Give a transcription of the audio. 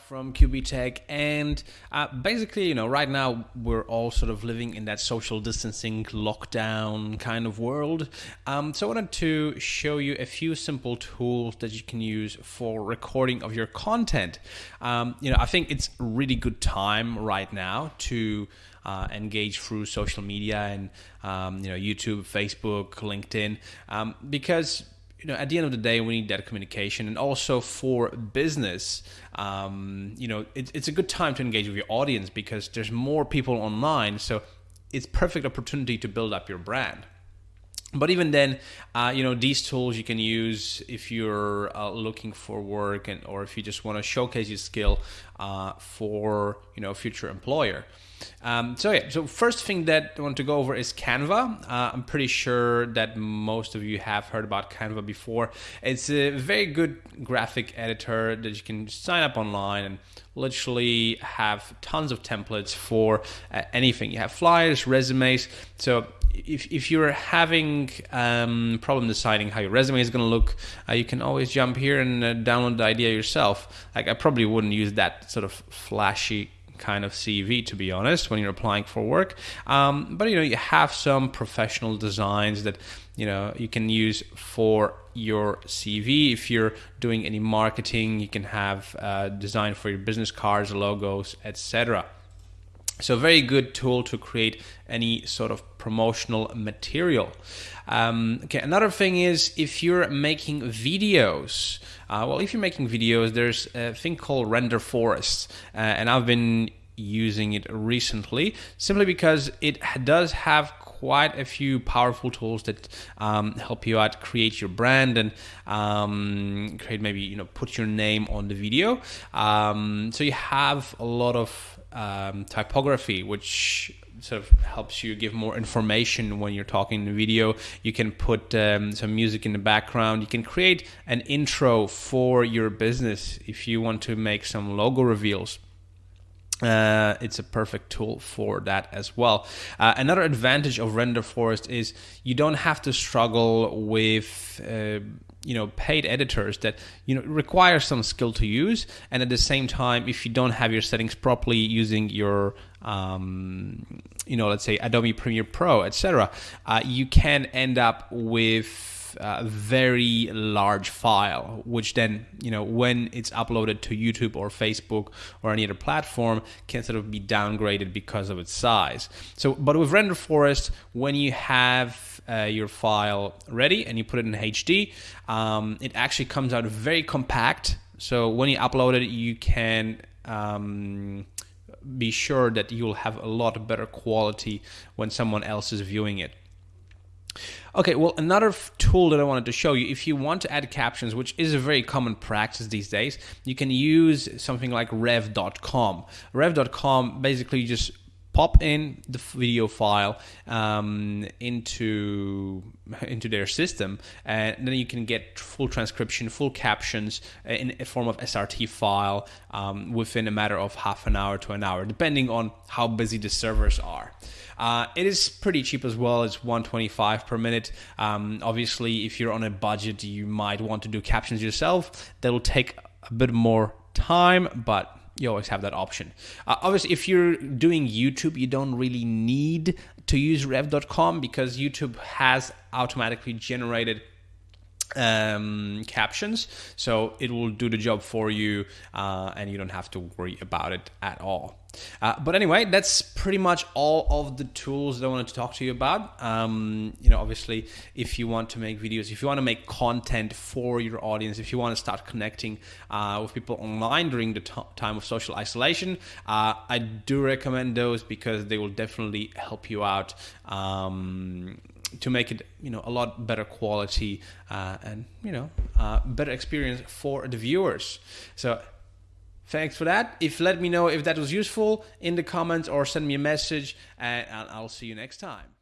from QB Tech, and uh, basically, you know, right now we're all sort of living in that social distancing lockdown kind of world. Um, so I wanted to show you a few simple tools that you can use for recording of your content. Um, you know, I think it's really good time right now to uh, engage through social media and um, you know YouTube, Facebook, LinkedIn, um, because you know, at the end of the day, we need that communication, and also for business, um, you know, it, it's a good time to engage with your audience because there's more people online, so it's perfect opportunity to build up your brand. But even then, uh, you know, these tools you can use if you're uh, looking for work, and or if you just want to showcase your skill uh, for you know a future employer. Um, so yeah, so first thing that I want to go over is Canva. Uh, I'm pretty sure that most of you have heard about Canva before. It's a very good graphic editor that you can sign up online and literally have tons of templates for uh, anything. You have flyers, resumes. So if, if you're having um, problem deciding how your resume is going to look, uh, you can always jump here and uh, download the idea yourself. Like I probably wouldn't use that sort of flashy kind of CV, to be honest, when you're applying for work. Um, but you know, you have some professional designs that you know you can use for your CV. If you're doing any marketing, you can have uh, design for your business cards, logos, etc. So, very good tool to create any sort of promotional material. Um, okay, another thing is if you're making videos. Uh, well, if you're making videos, there's a thing called Renderforest, uh, and I've been using it recently simply because it does have quite a few powerful tools that um, help you out create your brand and um, create maybe you know put your name on the video um, so you have a lot of um, typography which sort of helps you give more information when you're talking in the video. You can put um, some music in the background. You can create an intro for your business if you want to make some logo reveals. Uh, it's a perfect tool for that as well. Uh, another advantage of Renderforest is you don't have to struggle with uh, you know paid editors that you know require some skill to use, and at the same time, if you don't have your settings properly using your um, you know let's say Adobe Premiere Pro, etc., uh, you can end up with a very large file, which then, you know, when it's uploaded to YouTube or Facebook or any other platform, can sort of be downgraded because of its size. So, but with Renderforest, when you have uh, your file ready and you put it in HD, um, it actually comes out very compact. So when you upload it, you can um, be sure that you'll have a lot better quality when someone else is viewing it. Okay, well, another f- tool that I wanted to show you, if you want to add captions, which is a very common practice these days, you can use something like rev.com. Rev.com basically just pop in the video file um, into into their system, and then you can get full transcription, full captions in a form of SRT file um, within a matter of half an hour to an hour, depending on how busy the servers are. Uh, it is pretty cheap as well. It's 125 per minute. Um, obviously, if you're on a budget, you might want to do captions yourself. That'll take a bit more time, but you always have that option. Uh, obviously, if you're doing YouTube, you don't really need to use rev.com because YouTube has automatically generated um, captions, so it will do the job for you, uh, and you don't have to worry about it at all. Uh, but anyway, that's pretty much all of the tools that I wanted to talk to you about. Um, you know, obviously, if you want to make videos, if you want to make content for your audience, if you want to start connecting uh, with people online during the time of social isolation, uh, I do recommend those because they will definitely help you out. Um, to make it you know a lot better quality uh, and you know uh, better experience for the viewers so thanks for that. If let me know if that was useful in the comments or send me a message and i'll see you next time